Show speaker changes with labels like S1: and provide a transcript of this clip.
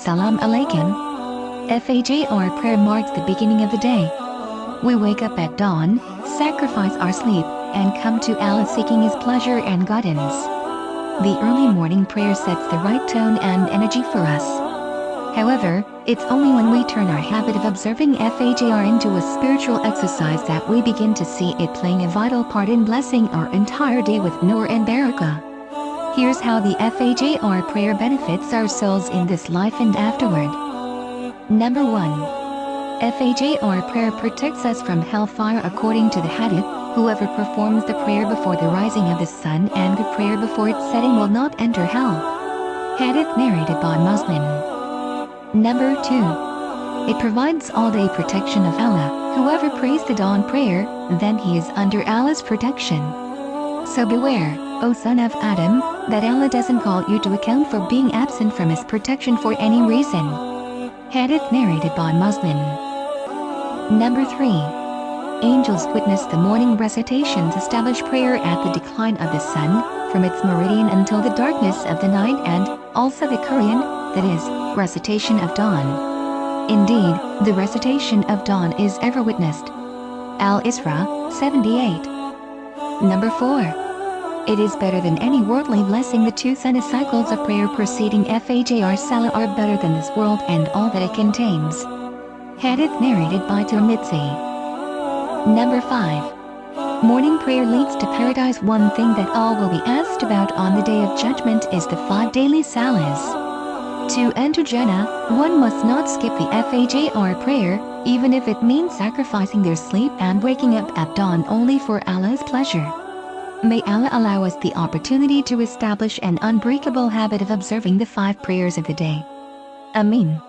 S1: Salam Alaikum. FAJR prayer marks the beginning of the day. We wake up at dawn, sacrifice our sleep, and come to Allah seeking His pleasure and guidance. The early morning prayer sets the right tone and energy for us. However, it's only when we turn our habit of observing FAJR into a spiritual exercise that we begin to see it playing a vital part in blessing our entire day with Noor and Barakah. Here's how the FAJR prayer benefits our souls in this life and afterward. Number 1. FAJR prayer protects us from hellfire according to the hadith, whoever performs the prayer before the rising of the sun and the prayer before its setting will not enter hell. Hadith narrated by Muslim. Number 2. It provides all-day protection of Allah, whoever prays the dawn prayer, then he is under Allah's protection. So beware, O son of Adam, that Allah doesn't call you to account for being absent from His protection for any reason. Hadith narrated by Muslim. Number 3. Angels witness the morning recitations establish prayer at the decline of the sun, from its meridian until the darkness of the night and, also the Quran, that is, recitation of dawn. Indeed, the recitation of dawn is ever witnessed. Al-Isra, 78. Number 4. It is better than any worldly blessing the two sunnah cycles of prayer preceding Fajr Salah are better than this world and all that it contains. Hadith narrated by Tirmidhi. Number 5. Morning prayer leads to paradise One thing that all will be asked about on the day of judgment is the five daily salahs. To enter Jannah, one must not skip the Fajr prayer, even if it means sacrificing their sleep and waking up at dawn only for Allah's pleasure. May Allah allow us the opportunity to establish an unbreakable habit of observing the five prayers of the day. Amin.